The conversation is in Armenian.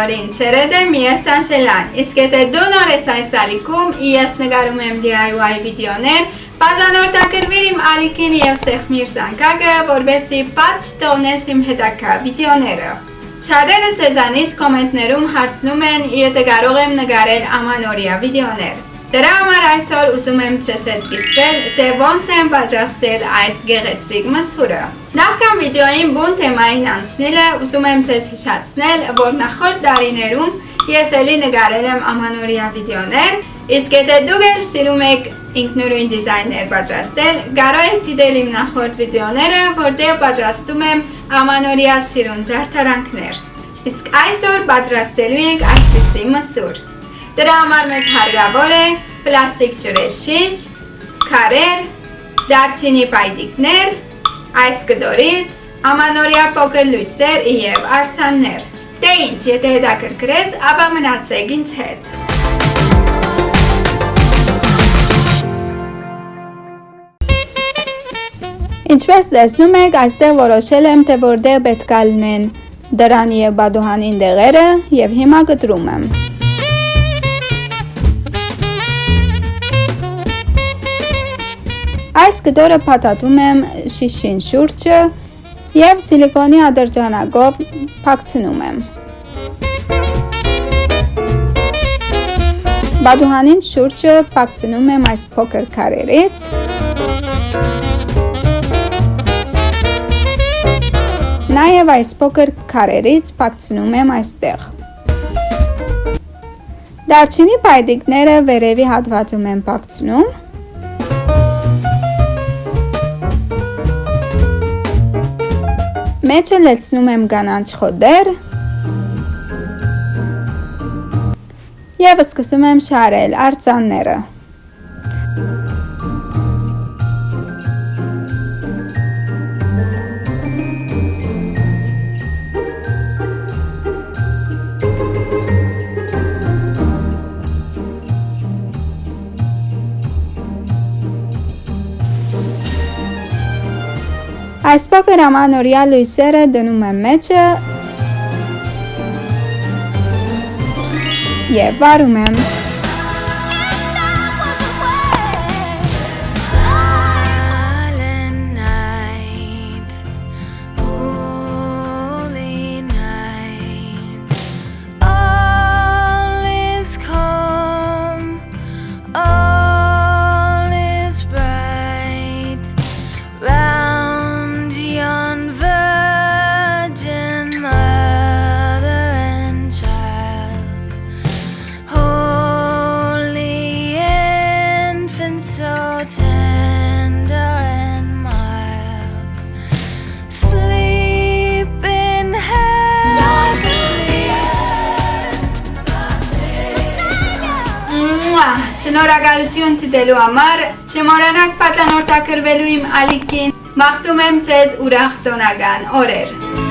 բոլորին, ցերեդ եմ ես Անժելան, իսկ եթե դու նոր ես այս ալիքում, ես նկարում եմ DIY վիդեոներ, բաժանորդակրվիր իմ ալիքին և սեղմիր զանգակը, որբեսի պատ չտողնես իմ հետակա վիդեոները։ Շատերը ձեզանից կոմենտներում հարցնում են, եթե կարող եմ նկարել ամանորյա վիդեոներ։ Դրա համար այսօր ուզում եմ ձեզ հետ կիսվել, թե ոնց եմ պատրաստել այս գեղեցիկ մսուրը։ Նախքան վիդեոյին բուն թեմային անցնելը, ուզում եմ ձեզ հիշացնել, որ նախորդ տարիներում ես էլի նկարել եմ ամանորյա վիդեոներ, իսկ եթե դուք էլ սիրում եք ինքնուրույն դիզայներ պատրաստել, կարող եք դիտել իմ նախորդ վիդեոները, որտեղ պատրաստում եմ ամանորյա սիրուն զարդարանքներ։ Իսկ այսօր պատրաստելու ենք այսպիսի մսուր։ Դրա համար մեզ հարգավոր է պլաստիկ ջրեշիշ, քարեր, դարչինի պայտիկներ, այս կդորից, ամանորյա փոքր լույսեր եւ արցաններ։ Դե ինչ, եթե հետաքրքրեց, ապա մնացեք ինձ հետ։ Ինչպես տեսնում եք, այստեղ որոշել եմ, թե որտեղ պետք է լինեն դրան եւ բադուհանին դեղերը եւ հիմա կտրում եմ։ Այս կտորը փաթաթում եմ շիշին շուրջը և սիլիկոնի ադրջանակով փակցնում եմ։ Բադուհանին շուրջը փակցնում եմ այս փոքր քարերից։ Նաև այս փոքր քարերից փակցնում եմ այստեղ։ Դարչինի պայտիկները վերևի հատվածում եմ փակցնում։ Մեջը լցնում եմ կանաչ խոդեր և սկսում եմ շարել արձանները։ Այս փոքր ամանորյա լույսերը դնում եմ մեջը և վարում եմ։ Շնորհակալություն դիտելու համար, չմոռանաք բաժանորդակրվելու իմ ալիքին, մաղթում եմ ձեզ ուրախ տոնական օրեր։